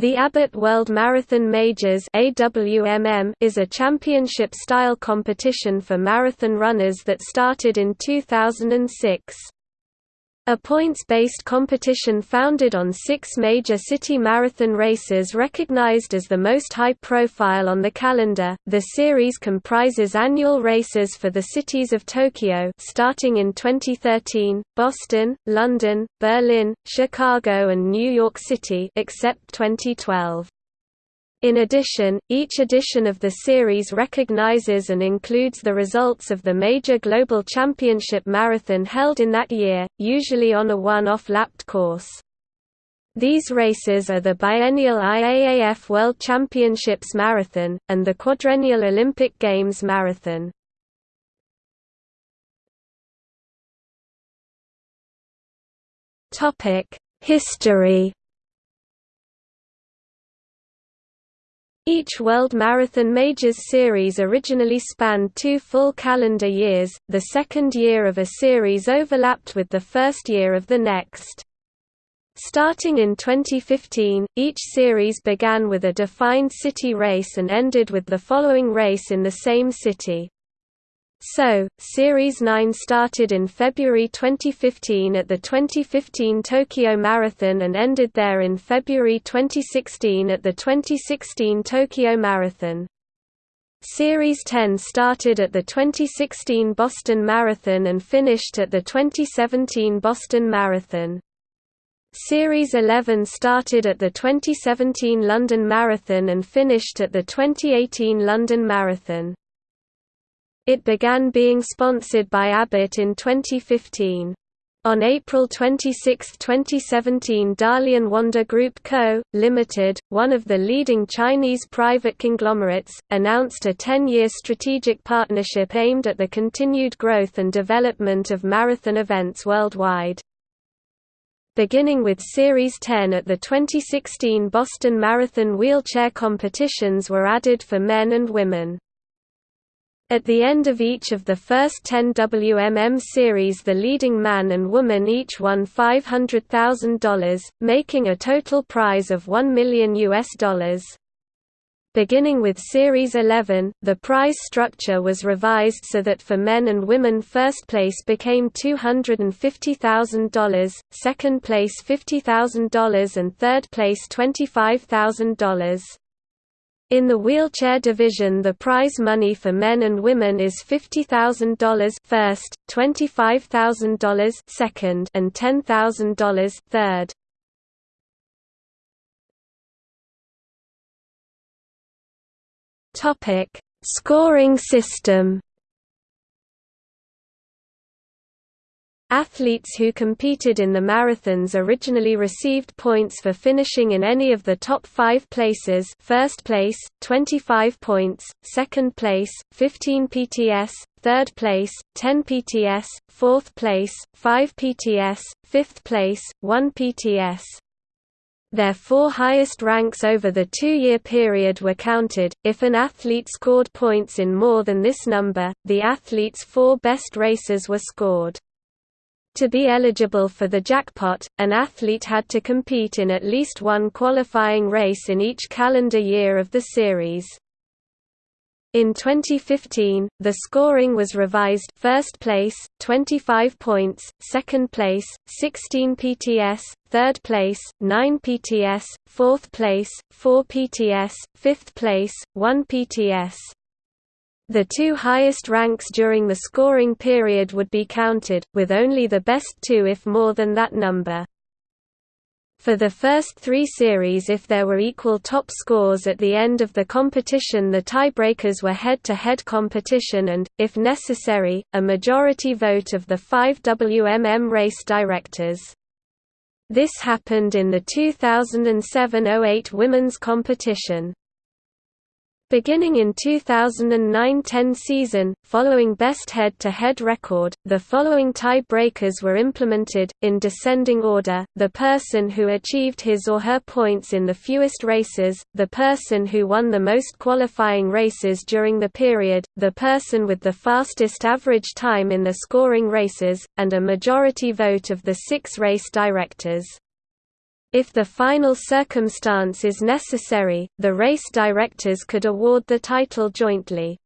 The Abbott World Marathon Majors is a championship-style competition for marathon runners that started in 2006. A points-based competition founded on six major city marathon races recognized as the most high-profile on the calendar, the series comprises annual races for the cities of Tokyo starting in 2013, Boston, London, Berlin, Chicago and New York City except 2012. In addition, each edition of the series recognizes and includes the results of the major global championship marathon held in that year, usually on a one-off lapped course. These races are the biennial IAAF World Championships Marathon, and the quadrennial Olympic Games Marathon. History Each World Marathon Majors series originally spanned two full calendar years, the second year of a series overlapped with the first year of the next. Starting in 2015, each series began with a defined city race and ended with the following race in the same city. So, Series 9 started in February 2015 at the 2015 Tokyo Marathon and ended there in February 2016 at the 2016 Tokyo Marathon. Series 10 started at the 2016 Boston Marathon and finished at the 2017 Boston Marathon. Series 11 started at the 2017 London Marathon and finished at the 2018 London Marathon. It began being sponsored by Abbott in 2015. On April 26, 2017 Dalian Wanda Group Co., Limited, one of the leading Chinese private conglomerates, announced a 10-year strategic partnership aimed at the continued growth and development of marathon events worldwide. Beginning with Series 10 at the 2016 Boston Marathon wheelchair competitions were added for men and women. At the end of each of the first 10 WMM series the leading man and woman each won $500,000, making a total prize of 1 million US dollars. Beginning with Series 11, the prize structure was revised so that for men and women first place became $250,000, second place $50,000 and third place $25,000. In the wheelchair division the prize money for men and women is $50,000 first, $25,000 second and $10,000 third. Topic: Scoring system Athletes who competed in the marathons originally received points for finishing in any of the top five places first place, 25 points, second place, 15 PTS, third place, 10 PTS, fourth place, 5 PTS, fifth place, 1 PTS. Their four highest ranks over the two-year period were counted. If an athlete scored points in more than this number, the athlete's four best races were scored. To be eligible for the jackpot, an athlete had to compete in at least one qualifying race in each calendar year of the series. In 2015, the scoring was revised first place, 25 points, second place, 16 PTS, third place, 9 PTS, fourth place, 4 PTS, fifth place, 1 PTS. The two highest ranks during the scoring period would be counted, with only the best two if more than that number. For the first three series if there were equal top scores at the end of the competition the tiebreakers were head-to-head -head competition and, if necessary, a majority vote of the five WMM race directors. This happened in the 2007–08 women's competition. Beginning in 2009–10 season, following best head-to-head -head record, the following tie-breakers were implemented, in descending order, the person who achieved his or her points in the fewest races, the person who won the most qualifying races during the period, the person with the fastest average time in the scoring races, and a majority vote of the six race directors. If the final circumstance is necessary, the race directors could award the title jointly.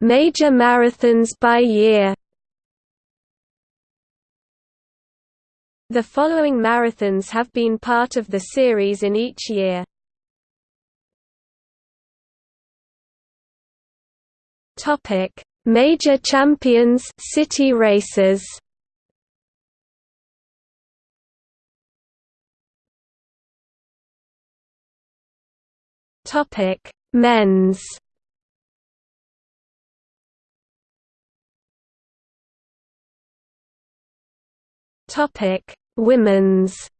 Major marathons by year The following marathons have been part of the series in each year. Topic: Major champions city races. Topic: Men's. Topic: Women's.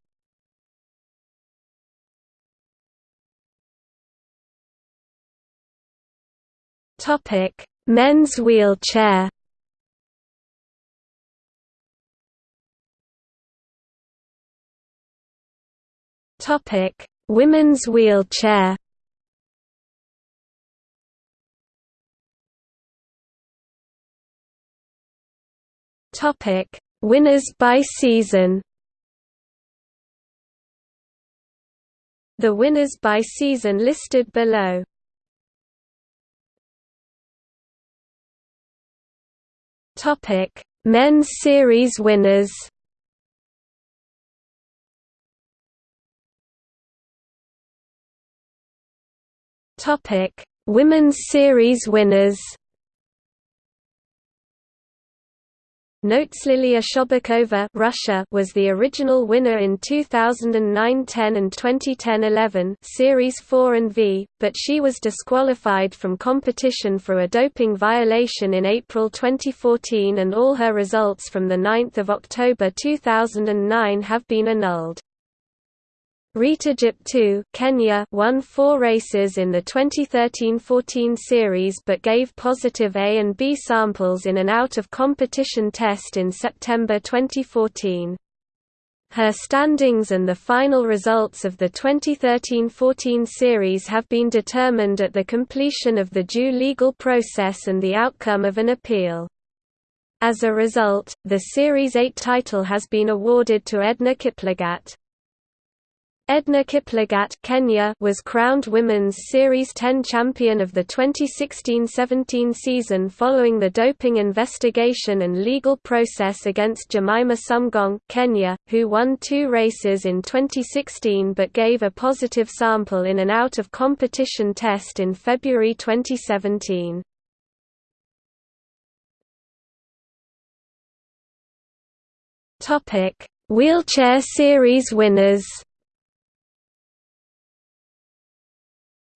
Topic: Men's wheelchair Topic: Women's wheelchair. Topic: Winners by season. The winners by season listed below. Topic: Men's Series winners. Topic: Women's Series winners. Notes Liliya Shobukhova Russia was the original winner in 2009-10 and 2010-11 Series 4 and V, but she was disqualified from competition for a doping violation in April 2014 and all her results from 9 October 2009 have been annulled. Rita Jeptoo Kenya won four races in the 2013–14 series but gave positive A and B samples in an out-of-competition test in September 2014. Her standings and the final results of the 2013–14 series have been determined at the completion of the due legal process and the outcome of an appeal. As a result, the Series 8 title has been awarded to Edna Kiplagat. Edna Kiplagat Kenya was crowned Women's Series 10 champion of the 2016–17 season following the doping investigation and legal process against Jemima Sumgong Kenya, who won two races in 2016 but gave a positive sample in an out-of-competition test in February 2017. Wheelchair Series winners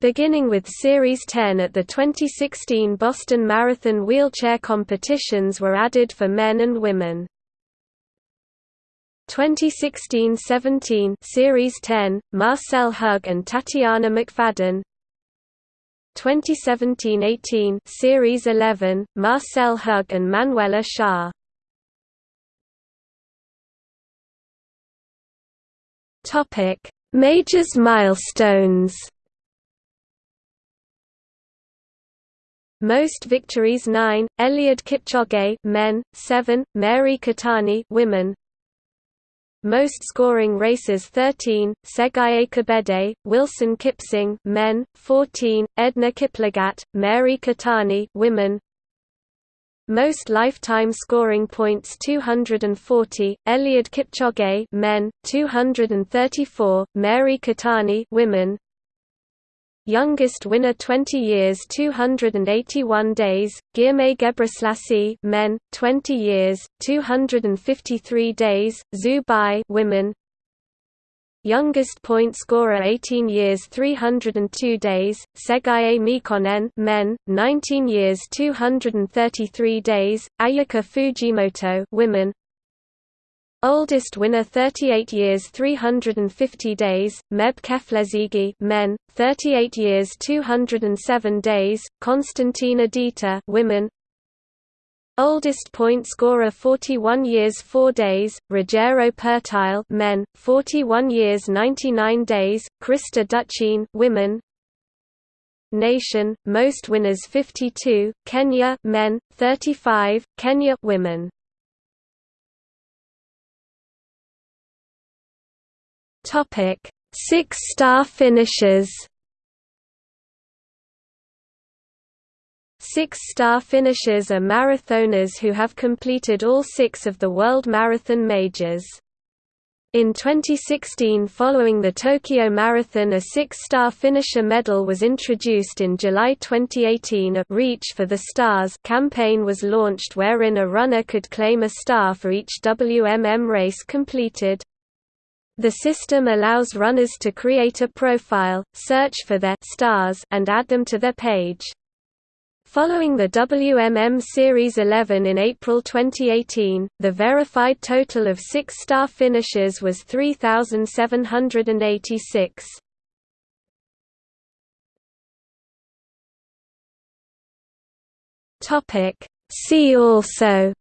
Beginning with Series 10 at the 2016 Boston Marathon wheelchair competitions were added for men and women. 2016–17 Series 10, Marcel Hug and Tatiana McFadden. 2017–18 Series 11, Marcel Hug and Manuela Schär Majors milestones Most victories 9, Eliud Kipchoge men, 7, Mary Keitany women. Most scoring races 13, Tsegaye Kebede, Wilson Kipsang men, 14, Edna Kiplagat, Mary Keitany women. Most lifetime scoring points 240, Eliud Kipchoge men, 234, Mary Keitany women. Youngest winner 20 years 281 days, Ghirmay Ghebreslassie men, 20 years, 253 days, Zhu Bai women. Youngest point scorer 18 years 302 days, Tsegaye Mekonnen men, 19 years 233 days, Ayuka Fujimoto women. Oldest winner 38 years 350 days, Meb Keflezighi men, 38 years 207 days, Konstantina Dita women. Oldest point scorer 41 years 4 days, Ruggero Pertile men, 41 years 99 days, Krista Duchene women. nation, most winners 52, Kenya men, 35, Kenya women. Topic: Six-star finishers. Six-star finishers are marathoners who have completed all six of the World Marathon Majors. In 2016 following the Tokyo Marathon a six-star finisher medal was introduced in July 2018 a «Reach for the Stars» campaign was launched wherein a runner could claim a star for each WMM race completed. The system allows runners to create a profile, search for their stars and add them to their page. Following the WMM Series 11 in April 2018, the verified total of six-star finishes was 3,786. See also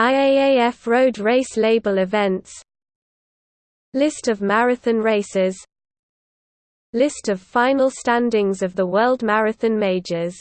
IAAF road race label events. List of marathon races. List of final standings of the World Marathon Majors